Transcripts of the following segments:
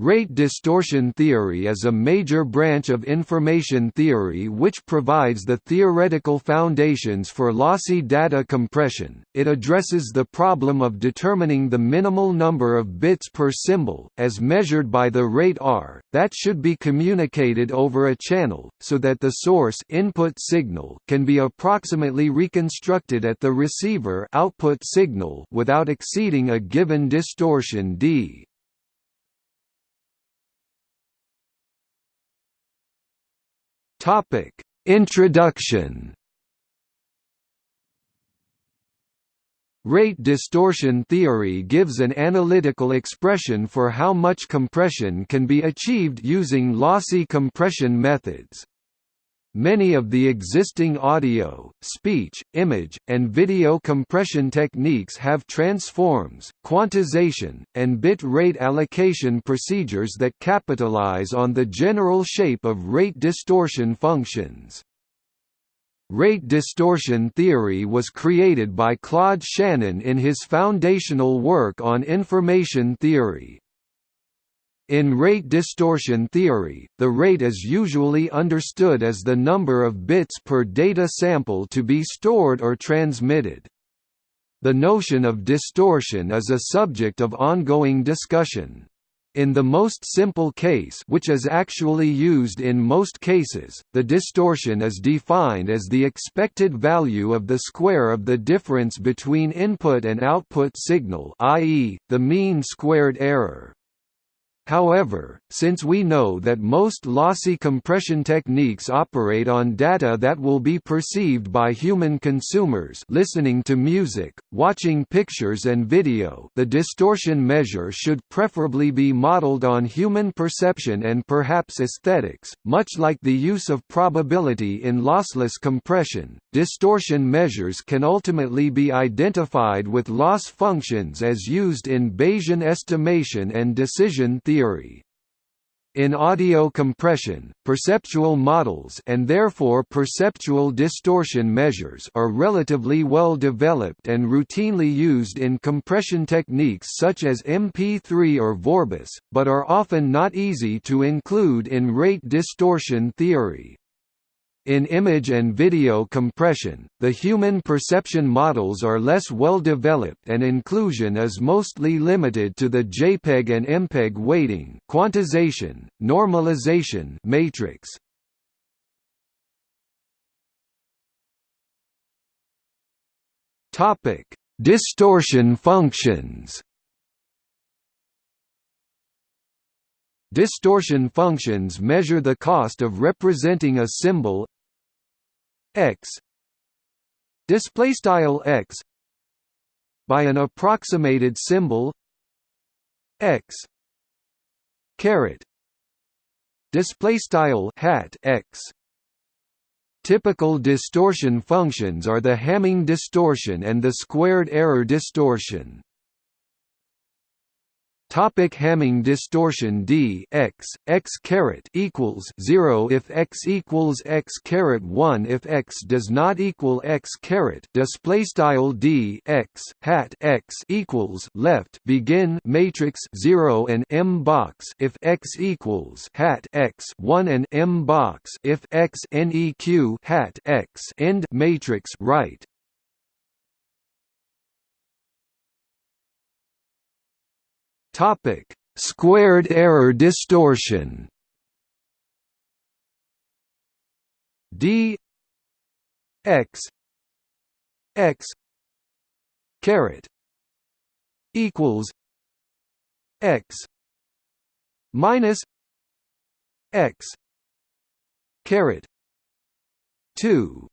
Rate distortion theory is a major branch of information theory which provides the theoretical foundations for lossy data compression. It addresses the problem of determining the minimal number of bits per symbol, as measured by the rate r, that should be communicated over a channel, so that the source input signal can be approximately reconstructed at the receiver output signal without exceeding a given distortion d. Topic: Introduction. Rate distortion theory gives an analytical expression for how much compression can be achieved using lossy compression methods. Many of the existing audio, speech, image, and video compression techniques have transforms, quantization, and bit rate allocation procedures that capitalize on the general shape of rate distortion functions. Rate distortion theory was created by Claude Shannon in his foundational work on information theory. In rate distortion theory, the rate is usually understood as the number of bits per data sample to be stored or transmitted. The notion of distortion is a subject of ongoing discussion. In the most simple case which is actually used in most cases, the distortion is defined as the expected value of the square of the difference between input and output signal i.e., the mean squared error. However, since we know that most lossy compression techniques operate on data that will be perceived by human consumers listening to music, watching pictures and video the distortion measure should preferably be modeled on human perception and perhaps aesthetics, much like the use of probability in lossless compression. Distortion measures can ultimately be identified with loss functions as used in Bayesian estimation and decision theory theory. In audio compression, perceptual models and therefore perceptual distortion measures are relatively well developed and routinely used in compression techniques such as MP3 or Vorbis, but are often not easy to include in rate distortion theory. In image and video compression, the human perception models are less well developed and inclusion is mostly limited to the JPEG and MPEG weighting quantization, normalization matrix. Topic: Distortion functions. Distortion functions measure the cost of representing a symbol x. Display style x. By an approximated symbol. X. Caret. Display style hat x. Typical distortion functions are the Hamming distortion and the squared error distortion. Topic Hamming distortion d x x caret equals zero if x equals x caret one if x does not equal x caret. Display style d x hat x equals left. Begin matrix zero and m box if x equals hat x one and m box if x neq hat x. End matrix right Topic: Squared error distortion. D x x caret equals x minus x caret 2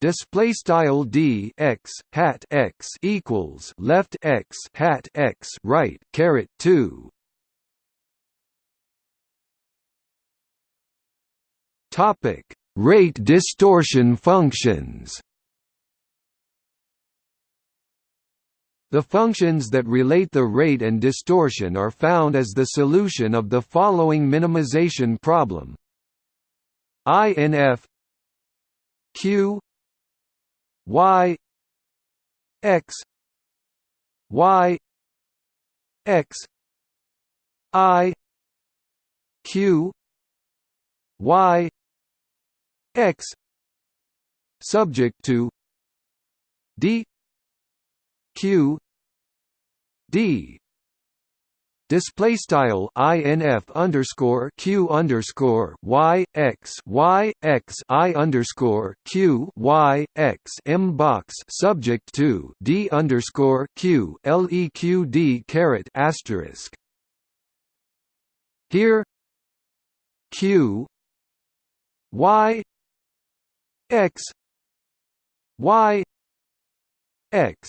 display style d x hat x equals left x hat x right caret 2 topic rate distortion functions. The functions that relate the rate and distortion are found as the solution of the following minimization problem. INF Q y x y x i q y x subject to d q d display style inf underscore q underscore y x y x i underscore q y x m box subject to d underscore q leq caret asterisk. Here q y x y x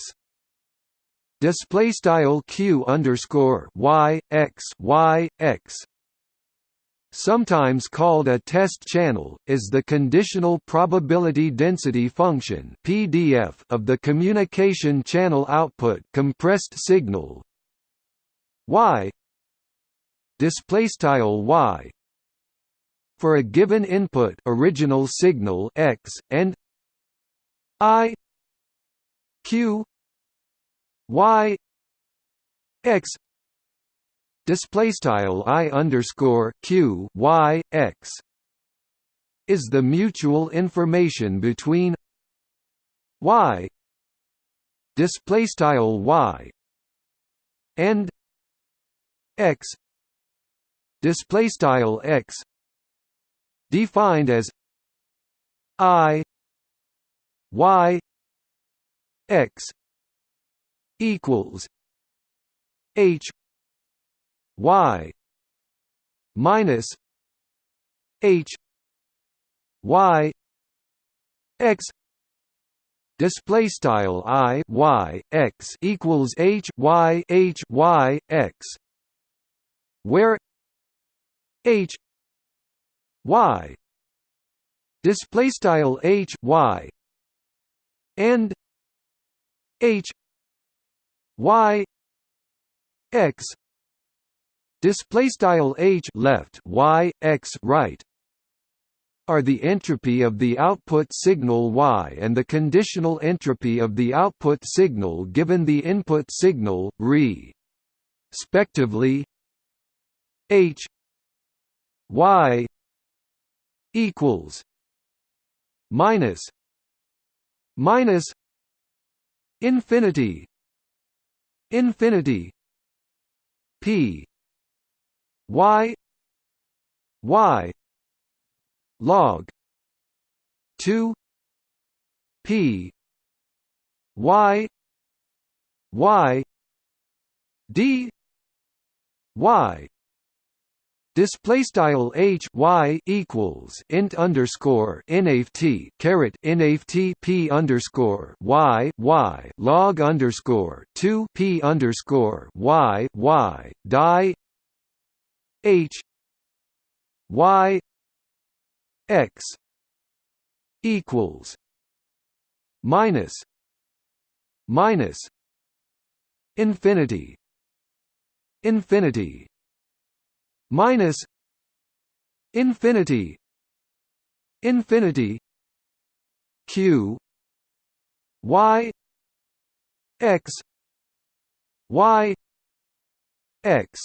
display style q underscore y x y x. Sometimes called a test channel, is the conditional probability density function (PDF) of the communication channel output compressed signal. Y. Display style y. For a given input original signal x and i. Q y x display style i underscore q y x is the mutual information between y display style y and x display style x defined as i y x equals H Y minus H Y X display style i y x equals h y h y x where h y display style h y and h y x display style h left y x right are the entropy of the output signal y and the conditional entropy of the output signal given the input signal re respectively h y equals minus minus infinity infinity p y y log 2 p y y d y Display style h y equals int underscore nft caret nft p underscore y y log underscore two p underscore y y die h y x equals minus minus infinity infinity minus infinity infinity q y x y x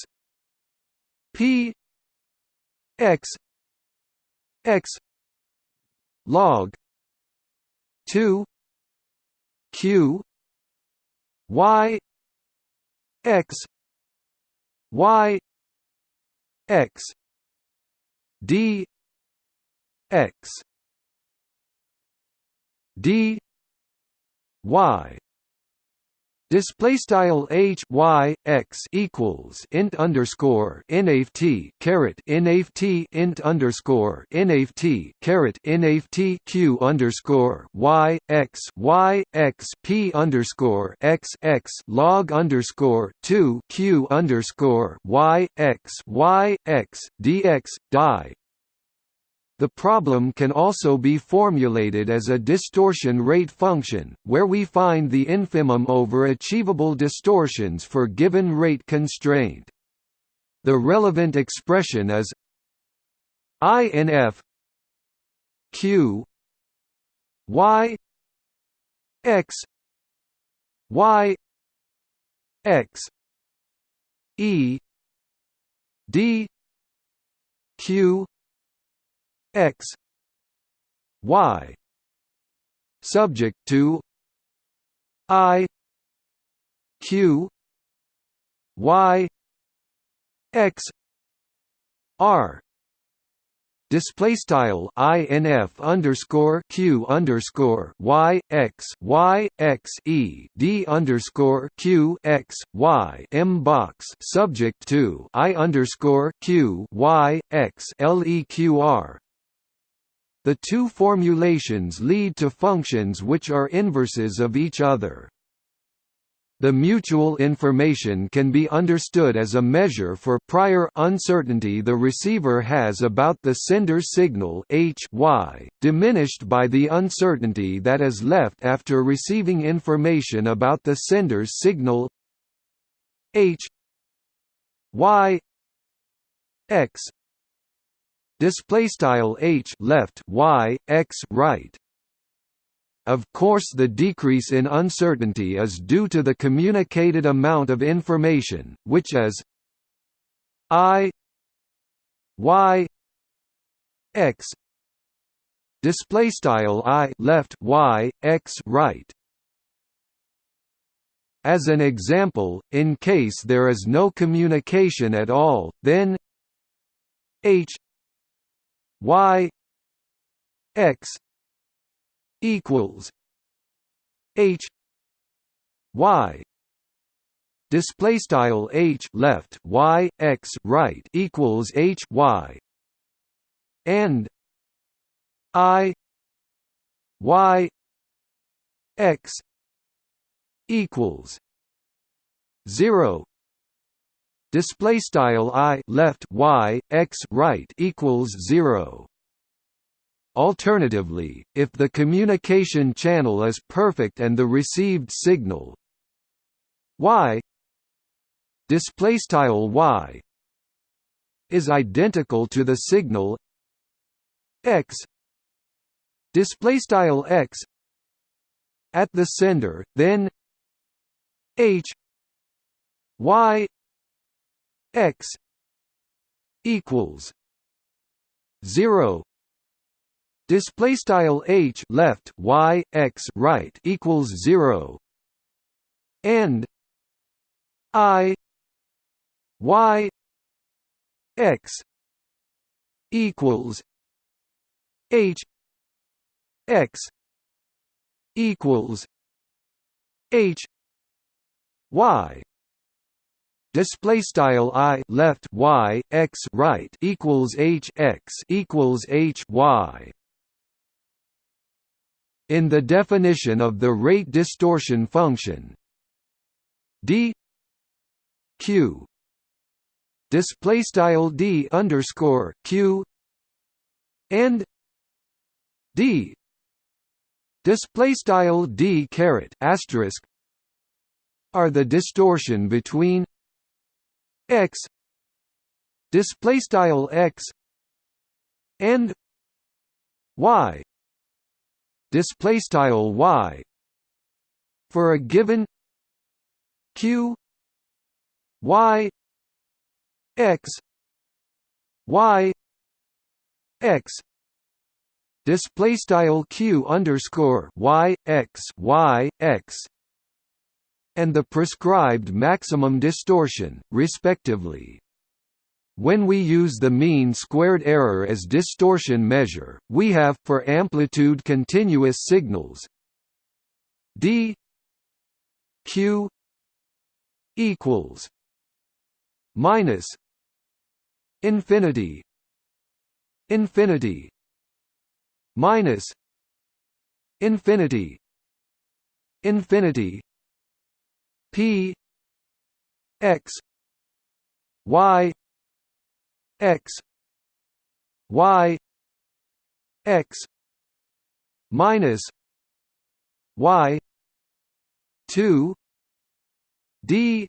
p x x log 2 q y x y x. D. X. D. Y Display style h y x equals int underscore nft caret nft int underscore nft caret nft q underscore y x y x p underscore x x log underscore two q underscore y x y x dx die the problem can also be formulated as a distortion rate function, where we find the infimum over achievable distortions for given rate constraint. The relevant expression is INF Q Y X Y X E d q x. Y. Subject to i. Q. Y. X. R. Display style inf underscore q underscore y x y x e d underscore q x y m box. Subject to i underscore q y x leqr. The two formulations lead to functions which are inverses of each other. The mutual information can be understood as a measure for prior uncertainty the receiver has about the sender's signal h y, diminished by the uncertainty that is left after receiving information about the sender's signal h y x display style h left y x right. Of course the decrease in uncertainty is due to the communicated amount of information, which is i y x. Display style i left y x right. As an example in case there is no communication at all then h y x equals H Y. Display style H left Y X right equals H Y. And I Y X equals 0 display style i left y x right equals 0 Alternatively, if the communication channel is perfect and the received signal y displaystyle y is identical to the signal x displaystyle x at the sender, then h y x equals 0 display style h left y x right equals 0 and i y x equals h x equals h y display style i left y x right equals h x equals h y. In the definition of the rate distortion function d q. Display style d underscore q. And d display style d caret asterisk are the distortion between x display style x and y display style y for a given q y x y x display style q underscore y x y x and the prescribed maximum distortion, respectively. When we use the mean squared error as distortion measure, we have, for amplitude continuous signals d q equals minus infinity infinity minus infinity infinity p x y x y x minus y 2 d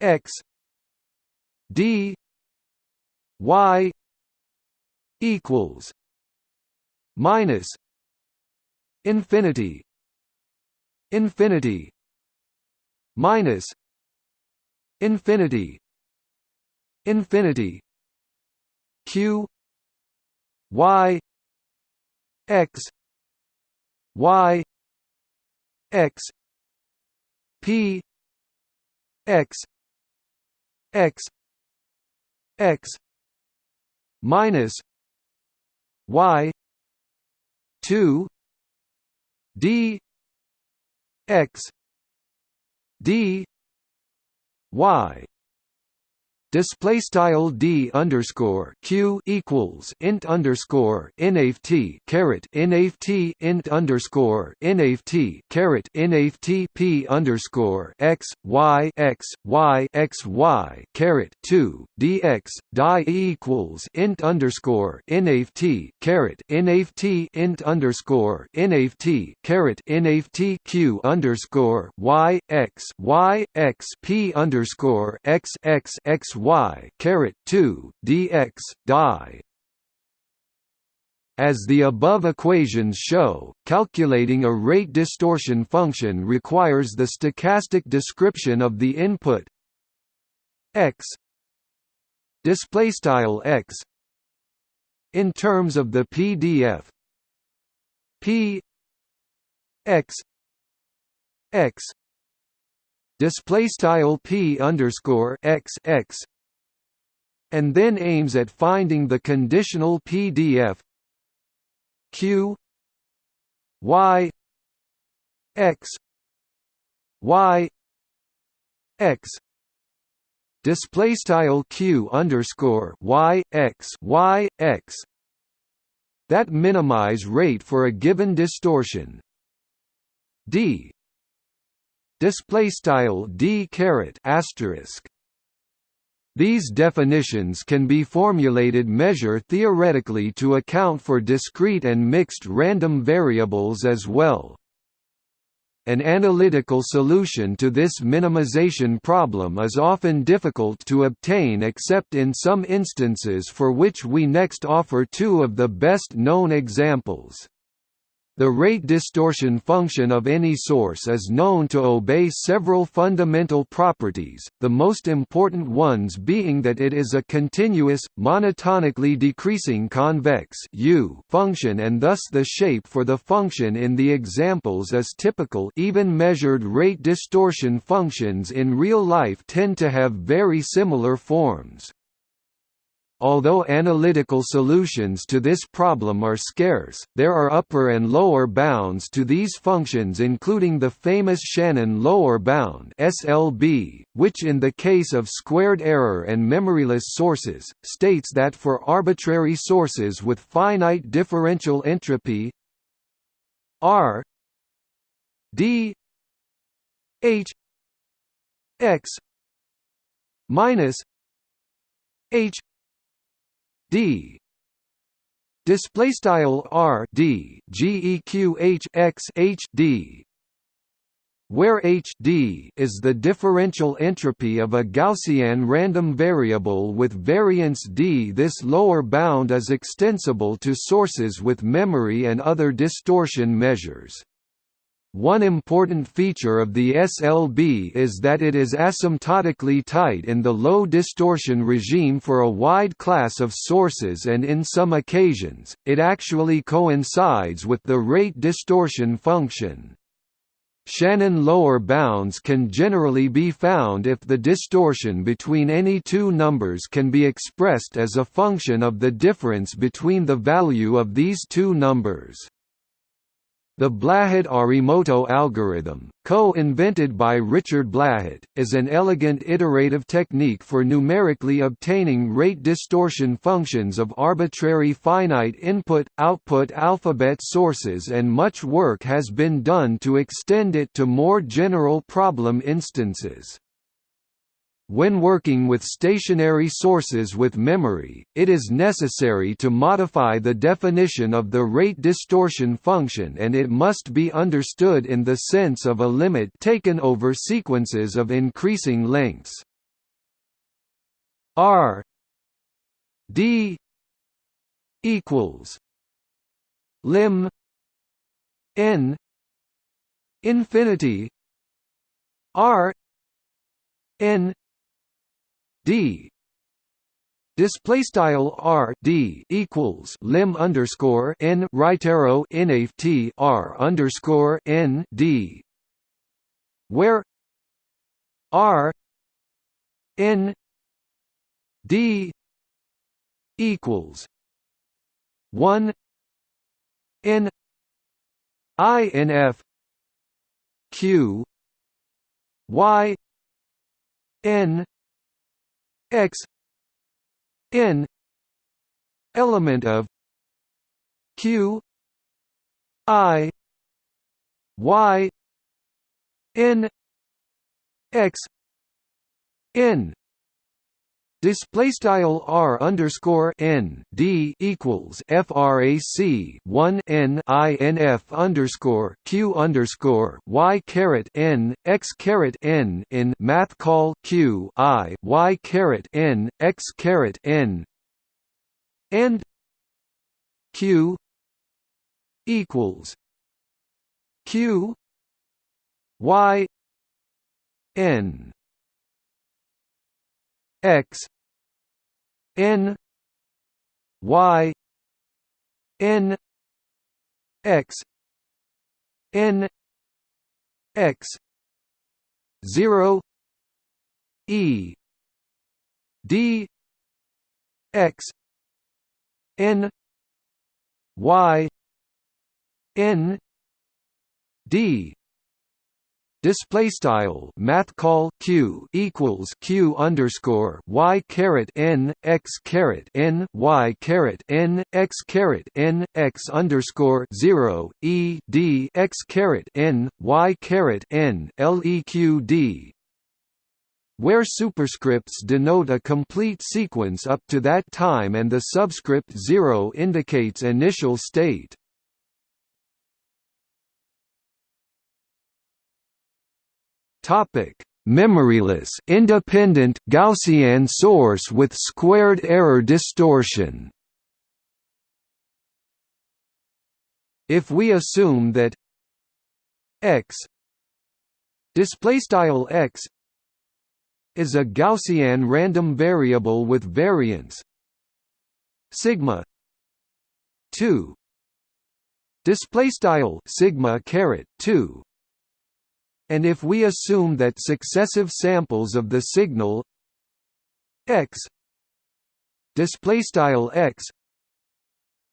x d y equals minus infinity infinity minus infinity infinity q y x y x p x x x minus y 2 d x d y display style d underscore q equals int underscore nft caret nft int underscore nft caret nft p underscore x y x y x y caret two dx die equals int underscore nft caret nft int underscore nft caret nft q underscore y x y x p underscore x x x y caret 2 dx die. As the above equations show, calculating a rate distortion function requires the stochastic description of the input x display style x in terms of the PDF p x x display style p underscore x x and then aims at finding the conditional PDF q y x y x display style q underscore y x y x that minimize rate for a given distortion. D display style d caret asterisk these definitions can be formulated measure theoretically to account for discrete and mixed random variables as well. An analytical solution to this minimization problem is often difficult to obtain except in some instances for which we next offer two of the best known examples. The rate distortion function of any source is known to obey several fundamental properties, the most important ones being that it is a continuous, monotonically decreasing convex U function and thus the shape for the function in the examples is typical even measured rate distortion functions in real life tend to have very similar forms. Although analytical solutions to this problem are scarce, there are upper and lower bounds to these functions including the famous Shannon lower bound SLB, which in the case of squared error and memoryless sources, states that for arbitrary sources with finite differential entropy R D H X minus H d display style r d geq x h d where Hd is the differential entropy of a Gaussian random variable with variance d. This lower bound is extensible to sources with memory and other distortion measures. One important feature of the SLB is that it is asymptotically tight in the low distortion regime for a wide class of sources and in some occasions, it actually coincides with the rate distortion function. Shannon lower bounds can generally be found if the distortion between any two numbers can be expressed as a function of the difference between the value of these two numbers. The Blahut-Arimoto algorithm, co-invented by Richard Blahut, is an elegant iterative technique for numerically obtaining rate distortion functions of arbitrary finite input-output alphabet sources and much work has been done to extend it to more general problem instances. When working with stationary sources with memory, it is necessary to modify the definition of the rate distortion function and it must be understood in the sense of a limit taken over sequences of increasing lengths. R D equals lim n infinity R n d. Display style r d equals lim underscore n right arrow naf t r underscore n d, where r n d equals one n i n f q y n x n element of q i y n x n Display style r underscore n d equals frac 1 n i n f underscore q underscore y caret n x caret n in math call q i y caret n x caret n. And q equals q y n x n y n x n x 0 e d x n y n d display style math call q equals q underscore y caret n x caret n y caret n x caret n x underscore zero e d x caret n y caret n leq where superscripts denote a complete sequence up to that time and the subscript 0 indicates initial state. Topic: Memoryless independent Gaussian source with squared error distortion. If we assume that x display style x is a Gaussian random variable with variance sigma 2 display style sigma caret 2 and if we assume that successive samples of the signal x display x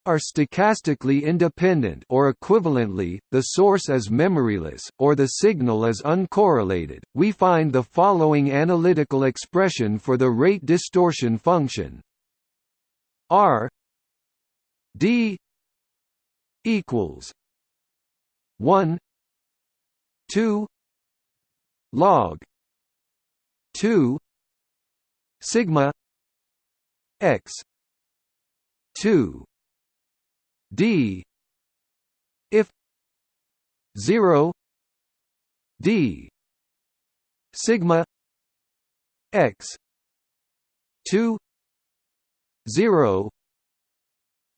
are stochastically independent or equivalently, the source is memoryless, or the signal is uncorrelated, we find the following analytical expression for the rate distortion function. R d equals 1 2 log 2 sigma x 2 d if 0 d sigma x 2 0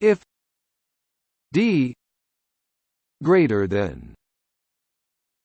if d greater than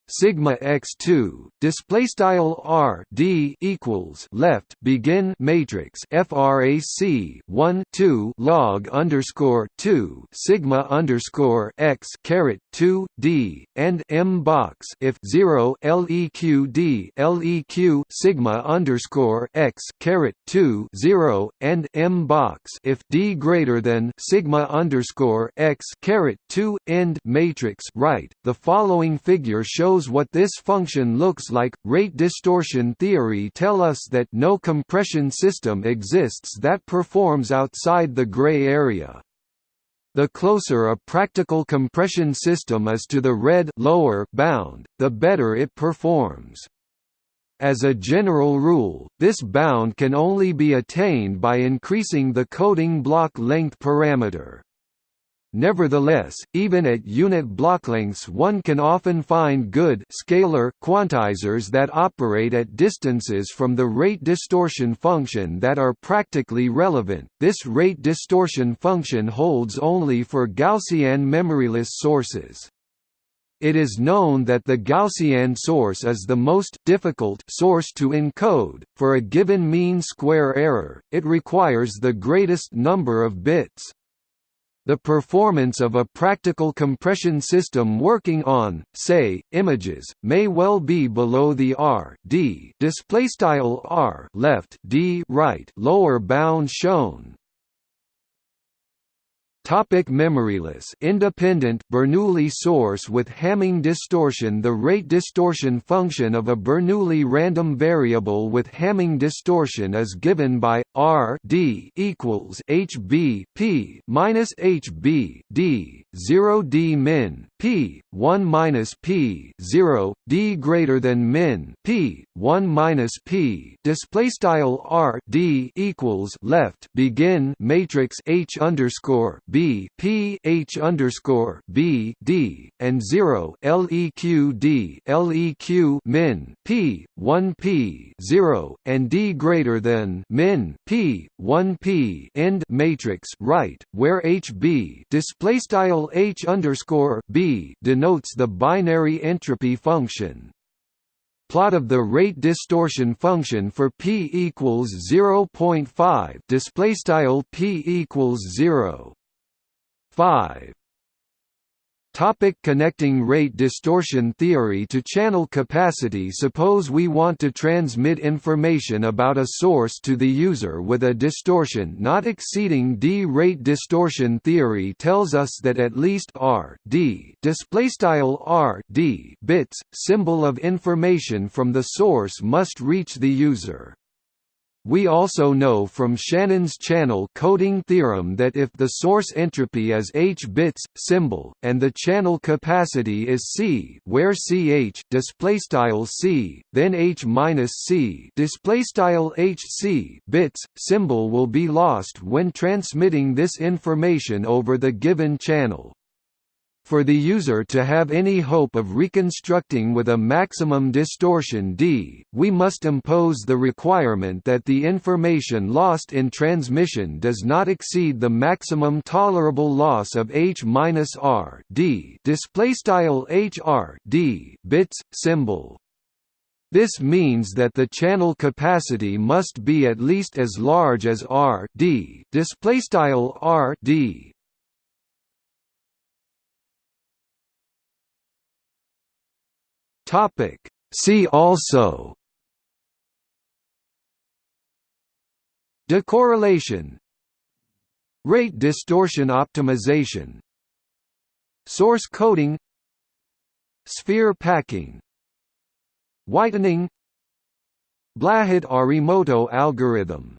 sigma x2 display style r d equals left begin matrix frac 1 2 log underscore 2 sigma underscore x caret 2 d and m box if 0 leq d leq sigma underscore x caret 2 0 and m box if d greater than sigma underscore x caret 2 end matrix right. The following figure shows what this function looks like. Rate distortion theory tell us that no compression system exists that performs outside the gray area. The closer a practical compression system is to the red lower bound, the better it performs. As a general rule, this bound can only be attained by increasing the coding block length parameter. Nevertheless, even at unit block lengths one can often find good scalar quantizers that operate at distances from the rate distortion function that are practically relevant. This rate distortion function holds only for Gaussian memoryless sources. It is known that the Gaussian source is the most difficult source to encode. For a given mean square error, it requires the greatest number of bits. The performance of a practical compression system working on, say, images, may well be below the r d r left d right lower bound shown. Topic memoryless. Independent Bernoulli source with Hamming distortion. The rate distortion function of a Bernoulli random variable with Hamming distortion is given by r d equals hb p minus hb d 0 d min p 1 minus p 0 d greater than min p 1 minus p. Display style r d equals left begin matrix h underscore b p h underscore b d and 0 leq d leq min p 1 p 0 and d greater than min p 1 p end matrix right where hb display style h underscore b denotes the binary entropy function. Plot of the rate distortion function for p equals 0.5 display style p equals 0 5 Topic connecting rate distortion theory to channel capacity Suppose we want to transmit information about a source to the user with a distortion not exceeding d. Rate distortion theory tells us that at least r d bits, symbol of information from the source must reach the user. We also know from Shannon's channel coding theorem that if the source entropy is h bits symbol and the channel capacity is c, where ch display style c, then h minus c display style hc bits symbol will be lost when transmitting this information over the given channel. For the user to have any hope of reconstructing with a maximum distortion d, we must impose the requirement that the information lost in transmission does not exceed the maximum tolerable loss of h minus h-r d hr d bits symbol. This means that the channel capacity must be at least as large as r d r d Topic. See also Decorrelation Rate distortion optimization Source coding Sphere packing Whitening Blahut-Arimoto algorithm